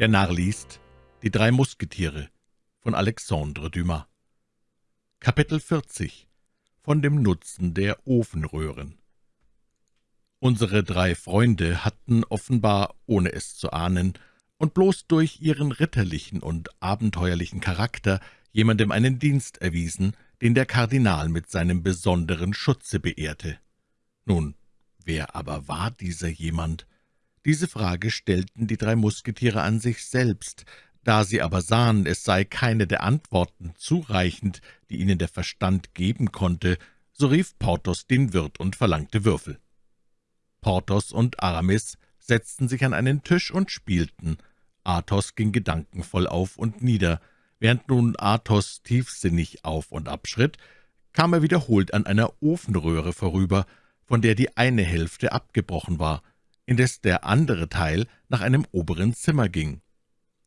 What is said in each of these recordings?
Der Narr liest Die drei Musketiere von Alexandre Dumas Kapitel 40 Von dem Nutzen der Ofenröhren Unsere drei Freunde hatten offenbar, ohne es zu ahnen, und bloß durch ihren ritterlichen und abenteuerlichen Charakter jemandem einen Dienst erwiesen, den der Kardinal mit seinem besonderen Schutze beehrte. Nun, wer aber war dieser jemand? Diese Frage stellten die drei Musketiere an sich selbst, da sie aber sahen, es sei keine der Antworten zureichend, die ihnen der Verstand geben konnte, so rief Porthos den Wirt und verlangte Würfel. Porthos und Aramis setzten sich an einen Tisch und spielten. Athos ging gedankenvoll auf und nieder. Während nun Athos tiefsinnig auf und abschritt, kam er wiederholt an einer Ofenröhre vorüber, von der die eine Hälfte abgebrochen war indes der andere Teil nach einem oberen Zimmer ging.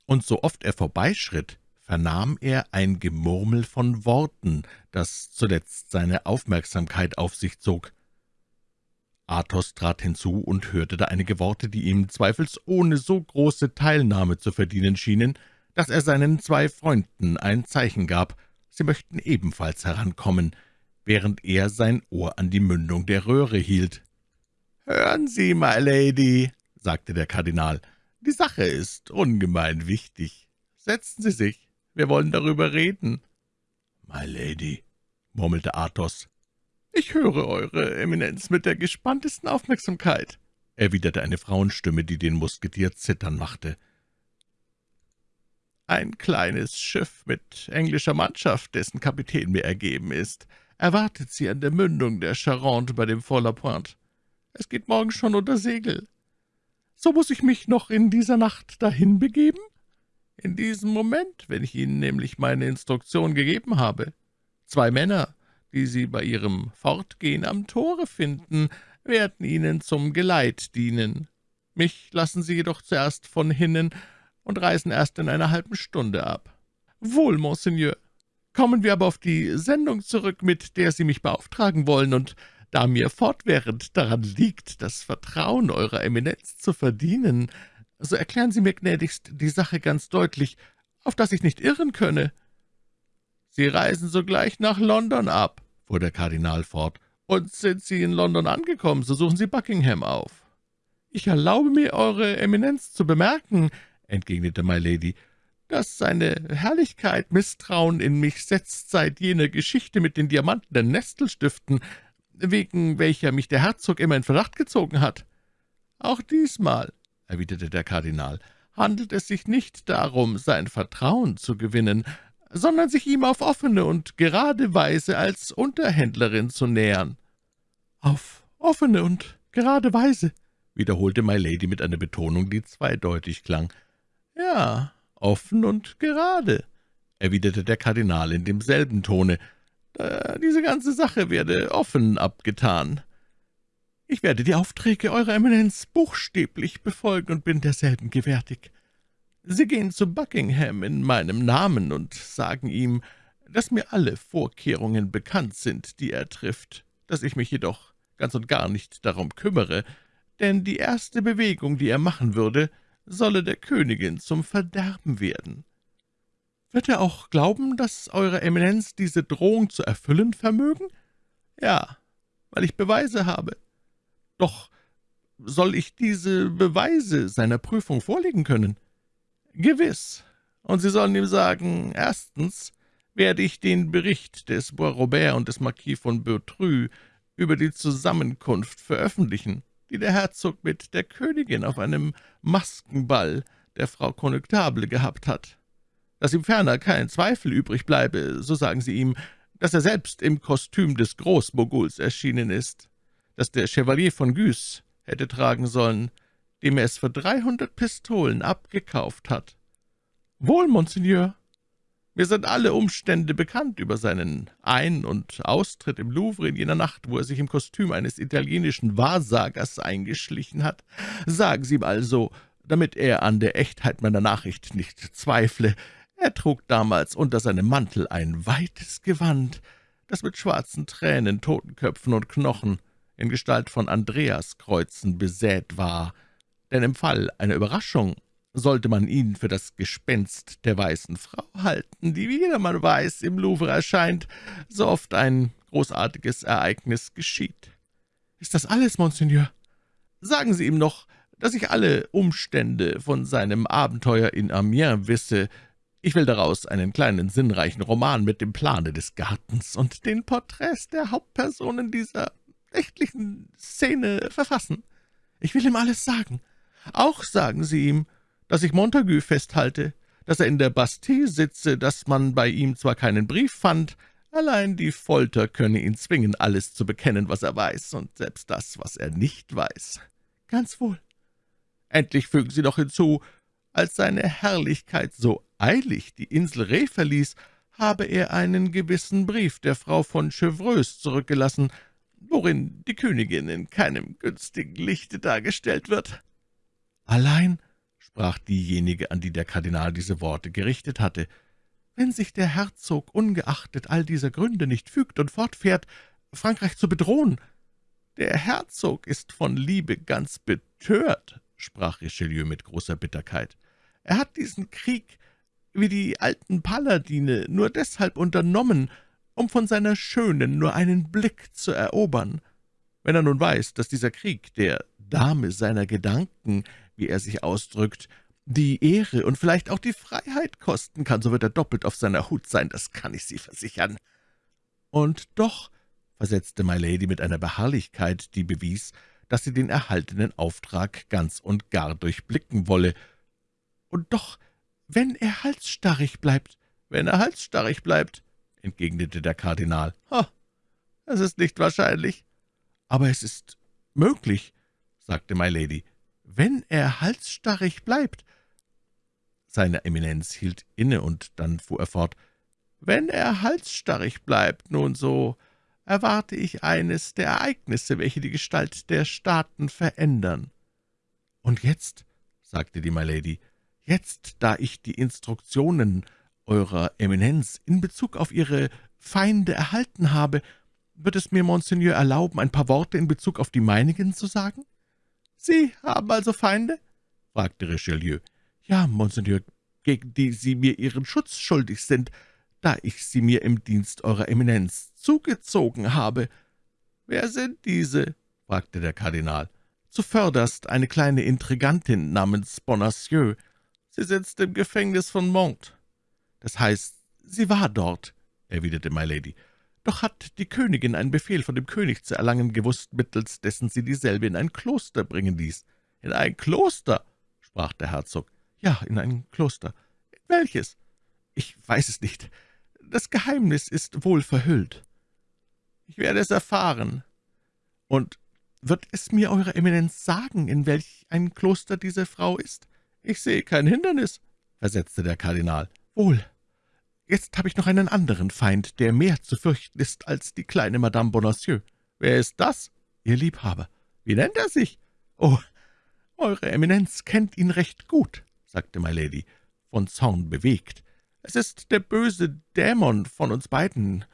Und so oft er vorbeischritt, vernahm er ein Gemurmel von Worten, das zuletzt seine Aufmerksamkeit auf sich zog. Athos trat hinzu und hörte da einige Worte, die ihm zweifelsohne so große Teilnahme zu verdienen schienen, dass er seinen zwei Freunden ein Zeichen gab, sie möchten ebenfalls herankommen, während er sein Ohr an die Mündung der Röhre hielt. »Hören Sie, my Lady«, sagte der Kardinal, »die Sache ist ungemein wichtig. Setzen Sie sich, wir wollen darüber reden.« »My Lady«, murmelte Athos. »Ich höre Eure Eminenz mit der gespanntesten Aufmerksamkeit«, erwiderte eine Frauenstimme, die den Musketier zittern machte. »Ein kleines Schiff mit englischer Mannschaft, dessen Kapitän mir ergeben ist, erwartet Sie an der Mündung der Charente bei dem Fort La Pointe. Es geht morgen schon unter Segel. So muss ich mich noch in dieser Nacht dahin begeben? In diesem Moment, wenn ich Ihnen nämlich meine Instruktion gegeben habe. Zwei Männer, die Sie bei Ihrem Fortgehen am Tore finden, werden Ihnen zum Geleit dienen. Mich lassen Sie jedoch zuerst von hinnen und reisen erst in einer halben Stunde ab. Wohl, Monseigneur. Kommen wir aber auf die Sendung zurück, mit der Sie mich beauftragen wollen, und da mir fortwährend daran liegt, das Vertrauen Eurer Eminenz zu verdienen, so erklären Sie mir gnädigst die Sache ganz deutlich, auf dass ich nicht irren könne.« »Sie reisen sogleich nach London ab«, fuhr der Kardinal fort, »und sind Sie in London angekommen, so suchen Sie Buckingham auf.« »Ich erlaube mir, Eure Eminenz zu bemerken«, entgegnete My Lady, »dass seine Herrlichkeit Misstrauen in mich setzt seit jener Geschichte mit den diamantenen Nestelstiften, wegen welcher mich der Herzog immer in Verdacht gezogen hat. Auch diesmal, erwiderte der Kardinal, handelt es sich nicht darum, sein Vertrauen zu gewinnen, sondern sich ihm auf offene und gerade Weise als Unterhändlerin zu nähern. »Auf offene und gerade Weise«, wiederholte My Lady mit einer Betonung, die zweideutig klang. »Ja, offen und gerade«, erwiderte der Kardinal in demselben Tone, diese ganze Sache werde offen abgetan. Ich werde die Aufträge Eurer Eminenz buchstäblich befolgen und bin derselben gewärtig. Sie gehen zu Buckingham in meinem Namen und sagen ihm, dass mir alle Vorkehrungen bekannt sind, die er trifft, dass ich mich jedoch ganz und gar nicht darum kümmere, denn die erste Bewegung, die er machen würde, solle der Königin zum Verderben werden. »Wird er auch glauben, dass Eure Eminenz diese Drohung zu erfüllen vermögen?« »Ja, weil ich Beweise habe.« »Doch soll ich diese Beweise seiner Prüfung vorlegen können?« »Gewiss. Und Sie sollen ihm sagen, erstens werde ich den Bericht des Bois Robert und des Marquis von Beautrue über die Zusammenkunft veröffentlichen, die der Herzog mit der Königin auf einem Maskenball der Frau Connetable gehabt hat dass ihm ferner kein Zweifel übrig bleibe, so sagen Sie ihm, dass er selbst im Kostüm des Großmoguls erschienen ist, dass der Chevalier von Guise hätte tragen sollen, dem er es für dreihundert Pistolen abgekauft hat. »Wohl, Monseigneur, mir sind alle Umstände bekannt über seinen Ein- und Austritt im Louvre in jener Nacht, wo er sich im Kostüm eines italienischen Wahrsagers eingeschlichen hat. Sagen Sie ihm also, damit er an der Echtheit meiner Nachricht nicht zweifle, er trug damals unter seinem Mantel ein weites Gewand, das mit schwarzen Tränen, Totenköpfen und Knochen in Gestalt von Andreaskreuzen besät war, denn im Fall einer Überraschung sollte man ihn für das Gespenst der weißen Frau halten, die, wie jedermann weiß, im Louvre erscheint, so oft ein großartiges Ereignis geschieht. »Ist das alles, Monseigneur?« »Sagen Sie ihm noch, dass ich alle Umstände von seinem Abenteuer in Amiens wisse. Ich will daraus einen kleinen sinnreichen Roman mit dem Plane des Gartens und den Porträts der Hauptpersonen dieser nächtlichen Szene verfassen. Ich will ihm alles sagen. Auch sagen Sie ihm, dass ich Montagu festhalte, dass er in der Bastille sitze, dass man bei ihm zwar keinen Brief fand, allein die Folter könne ihn zwingen, alles zu bekennen, was er weiß, und selbst das, was er nicht weiß. Ganz wohl. Endlich fügen Sie noch hinzu, als seine Herrlichkeit so eilig die Insel Reh verließ, habe er einen gewissen Brief der Frau von Chevreuse zurückgelassen, worin die Königin in keinem günstigen Lichte dargestellt wird. Allein sprach diejenige, an die der Kardinal diese Worte gerichtet hatte, »wenn sich der Herzog ungeachtet all dieser Gründe nicht fügt und fortfährt, Frankreich zu bedrohen. Der Herzog ist von Liebe ganz betört«, sprach Richelieu mit großer Bitterkeit. »Er hat diesen Krieg, wie die alten Paladine, nur deshalb unternommen, um von seiner Schönen nur einen Blick zu erobern. Wenn er nun weiß, dass dieser Krieg der Dame seiner Gedanken wie er sich ausdrückt, die Ehre und vielleicht auch die Freiheit kosten kann, so wird er doppelt auf seiner Hut sein, das kann ich Sie versichern.« »Und doch«, versetzte My Lady mit einer Beharrlichkeit, die bewies, dass sie den erhaltenen Auftrag ganz und gar durchblicken wolle, »und doch, wenn er halsstarrig bleibt, wenn er halsstarrig bleibt«, entgegnete der Kardinal. »Ha, es ist nicht wahrscheinlich.« »Aber es ist möglich«, sagte My Lady wenn er halsstarrig bleibt.« Seine Eminenz hielt inne, und dann fuhr er fort, »Wenn er halsstarrig bleibt, nun so erwarte ich eines der Ereignisse, welche die Gestalt der Staaten verändern.« »Und jetzt«, sagte die My Lady, »jetzt, da ich die Instruktionen Eurer Eminenz in Bezug auf Ihre Feinde erhalten habe, wird es mir Monseigneur erlauben, ein paar Worte in Bezug auf die meinigen zu sagen?« »Sie haben also Feinde?« fragte Richelieu. »Ja, Monseigneur, gegen die Sie mir Ihren Schutz schuldig sind, da ich sie mir im Dienst Eurer Eminenz zugezogen habe.« »Wer sind diese?« fragte der Kardinal. »Zuvörderst eine kleine Intrigantin namens Bonacieux. Sie sitzt im Gefängnis von Mont. Das heißt, sie war dort«, erwiderte My Lady. Doch hat die Königin einen Befehl von dem König zu erlangen gewusst, mittels dessen sie dieselbe in ein Kloster bringen ließ. »In ein Kloster?« sprach der Herzog. »Ja, in ein Kloster.« »In welches?« »Ich weiß es nicht. Das Geheimnis ist wohl verhüllt.« »Ich werde es erfahren.« »Und wird es mir Eure Eminenz sagen, in welch ein Kloster diese Frau ist?« »Ich sehe kein Hindernis«, versetzte der Kardinal. »Wohl, Jetzt habe ich noch einen anderen Feind, der mehr zu fürchten ist als die kleine Madame Bonacieux. Wer ist das? Ihr Liebhaber. Wie nennt er sich? Oh, Eure Eminenz kennt ihn recht gut, sagte My Lady, von Zorn bewegt. Es ist der böse Dämon von uns beiden.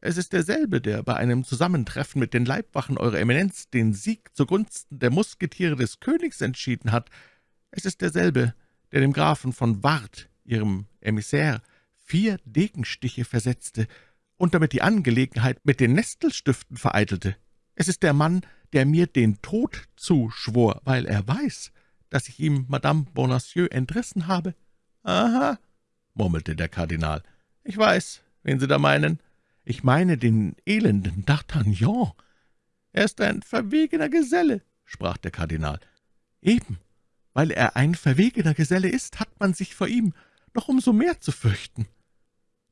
Es ist derselbe, der bei einem Zusammentreffen mit den Leibwachen Eurer Eminenz den Sieg zugunsten der Musketiere des Königs entschieden hat. Es ist derselbe, der dem Grafen von Ward, Ihrem Emissär, vier Degenstiche versetzte und damit die Angelegenheit mit den Nestelstiften vereitelte. Es ist der Mann, der mir den Tod zuschwor, weil er weiß, dass ich ihm Madame Bonacieux entrissen habe.« »Aha«, murmelte der Kardinal, »ich weiß, wen Sie da meinen. Ich meine den elenden D'Artagnan.« »Er ist ein verwegener Geselle«, sprach der Kardinal. »Eben, weil er ein verwegener Geselle ist, hat man sich vor ihm noch umso mehr zu fürchten.«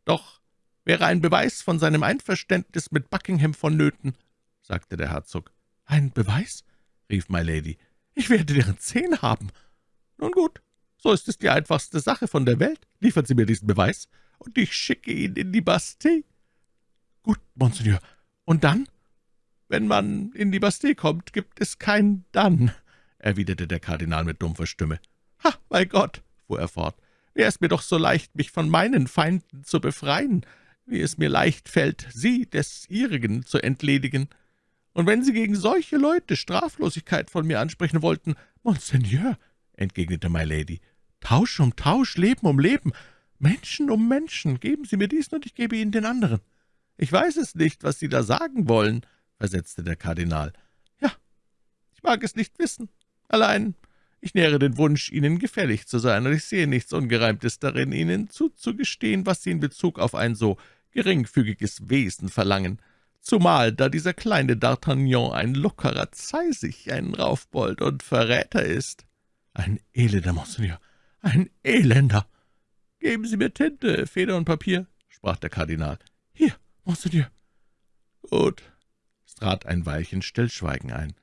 »Doch wäre ein Beweis von seinem Einverständnis mit Buckingham vonnöten«, sagte der Herzog. »Ein Beweis?« rief My Lady. »Ich werde deren zehn haben.« »Nun gut, so ist es die einfachste Sache von der Welt. Liefern Sie mir diesen Beweis, und ich schicke ihn in die Bastille.« »Gut, Monseigneur. Und dann?« »Wenn man in die Bastille kommt, gibt es kein Dann«, erwiderte der Kardinal mit dumpfer Stimme. »Ha, bei Gott«, fuhr er fort, Wäre es mir doch so leicht, mich von meinen Feinden zu befreien, wie es mir leicht fällt, sie des Ihrigen zu entledigen. Und wenn Sie gegen solche Leute Straflosigkeit von mir ansprechen wollten, Monseigneur, entgegnete My Lady, Tausch um Tausch, Leben um Leben, Menschen um Menschen. Geben Sie mir diesen, und ich gebe Ihnen den anderen.« »Ich weiß es nicht, was Sie da sagen wollen«, versetzte der Kardinal. »Ja, ich mag es nicht wissen. Allein, ich nähere den Wunsch, Ihnen gefällig zu sein, und ich sehe nichts Ungereimtes darin, Ihnen zuzugestehen, was Sie in Bezug auf ein so geringfügiges Wesen verlangen, zumal da dieser kleine D'Artagnan ein lockerer Zeisig, ein Raufbold und Verräter ist. Ein elender, Monseigneur, ein elender. Geben Sie mir Tinte, Feder und Papier, sprach der Kardinal. Hier, Monseigneur. Gut. Es trat ein Weilchen Stillschweigen ein.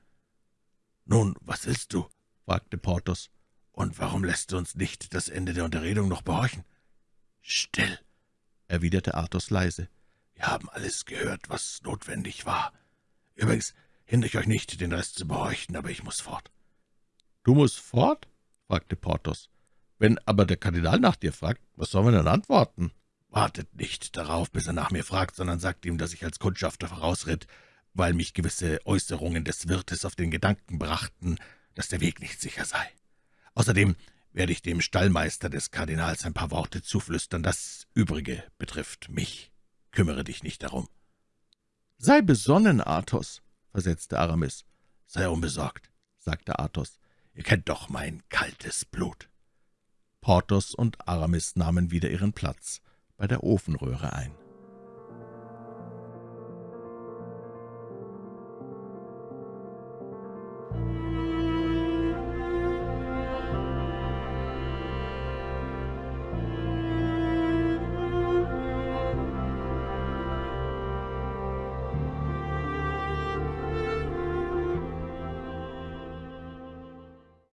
»Nun, was willst du?« fragte Porthos. »Und warum lässt du uns nicht das Ende der Unterredung noch behorchen?« »Still«, erwiderte Athos leise. »Wir haben alles gehört, was notwendig war. Übrigens hindere ich euch nicht, den Rest zu behorchen, aber ich muss fort.« »Du musst fort?« fragte Porthos. »Wenn aber der Kardinal nach dir fragt, was sollen wir dann antworten?« »Wartet nicht darauf, bis er nach mir fragt, sondern sagt ihm, dass ich als Kundschafter vorausritt, weil mich gewisse Äußerungen des Wirtes auf den Gedanken brachten, dass der Weg nicht sicher sei. Außerdem werde ich dem Stallmeister des Kardinals ein paar Worte zuflüstern. Das Übrige betrifft mich. Kümmere dich nicht darum.« »Sei besonnen, Athos«, versetzte Aramis. »Sei unbesorgt«, sagte Athos. »Ihr kennt doch mein kaltes Blut.« Porthos und Aramis nahmen wieder ihren Platz bei der Ofenröhre ein.